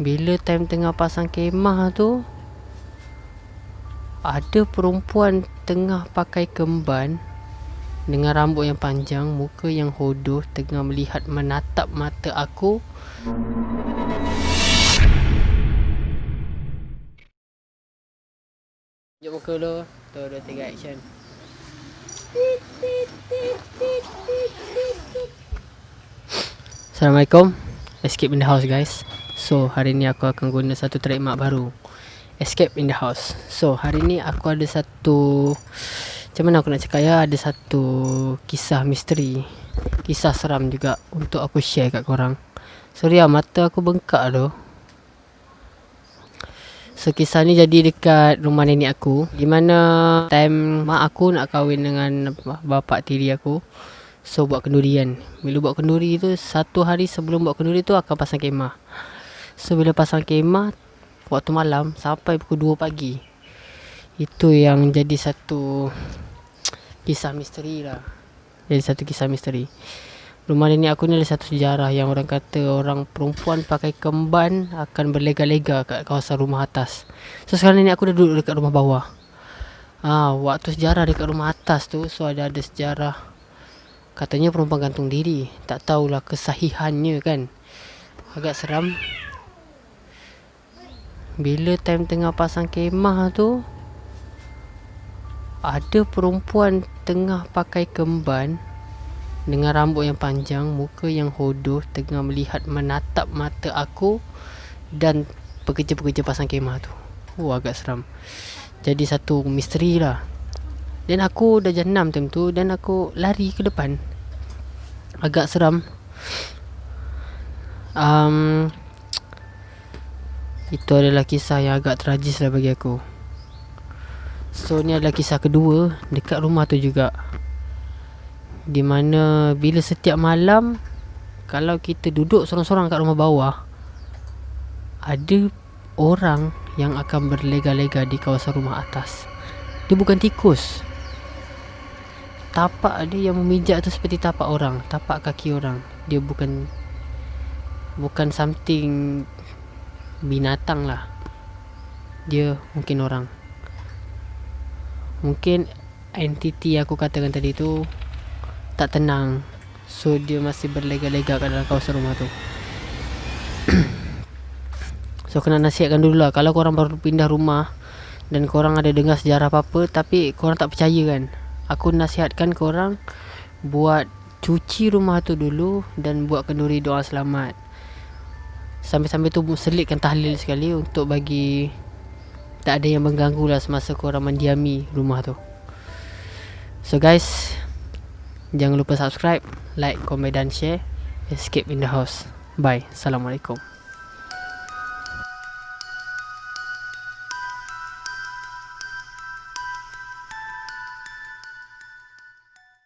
Bila time tengah pasang kemah tu Ada perempuan tengah pakai kemban Dengan rambut yang panjang Muka yang hodoh Tengah melihat menatap mata aku. Tunjuk muka dulu Tu, dua, tiga, action. Assalamualaikum. Escape in the house guys So hari ni aku akan guna satu trademark baru. Escape in the house. So hari ni aku ada satu Macam mana aku nak cakap ya? Ada satu kisah misteri Kisah seram juga Untuk aku share kat korang. Sorry lah mata aku bengkak tu. So kisah ni jadi dekat rumah nenek aku Di mana time mak aku nak kahwin dengan bapak tiri aku. So buat kenduri kan Bila buat kenduri tu Satu hari sebelum buat kenduri tu Akan pasang kemah So bila pasang kemah Waktu malam Sampai pukul 2 pagi. Itu yang jadi satu Kisah misteri lah. Jadi satu kisah misteri. Rumah nenek aku ni ada satu sejarah Yang orang kata Orang perempuan pakai kemban Akan berlega-lega kat kawasan rumah atas. So sekarang nenek aku dah duduk dekat rumah bawah. Ah, waktu sejarah dekat rumah atas tu So ada ada sejarah. Katanya perempuan gantung diri. Tak tahulah kesahihannya kan. Agak seram Bila time tengah pasang kemah tu Ada perempuan tengah pakai kemban dengan rambut yang panjang, muka yang hodoh tengah melihat menatap mata aku dan pekerja-pekerja pasang kemah tu. Oh agak seram. Jadi satu misteri lah. Dan aku dah jenam time tu dan aku lari ke depan. Agak seram. Um, itu adalah kisah yang agak tragis lah bagi aku. So ni adalah kisah kedua dekat rumah tu juga. Di mana bila setiap malam kalau kita duduk sorang-sorang kat rumah bawah ada orang yang akan berlega-lega di kawasan rumah atas. Dia bukan tikus. Tapak dia yang memijak tu seperti tapak orang tapak kaki orang. Dia bukan bukan something binatang lah. Dia mungkin orang. Mungkin entiti aku katakan tadi tu tak tenang. So dia masih berlega-lega kat dalam kawasan rumah tu. So kena nasihatkan dulu lah. Kalau korang baru pindah rumah Dan korang ada dengar sejarah apa-apa Tapi korang tak percaya kan? Aku nasihatkan korang Buat cuci rumah tu dulu Dan buat kenduri doa selamat Sambil-sambil tu selitkan tahlil sekali Untuk bagi Tak ada yang mengganggu lah Semasa korang mendiami rumah tu So guys Jangan lupa subscribe, like, komen dan share. Escape in the house. Bye. Assalamualaikum.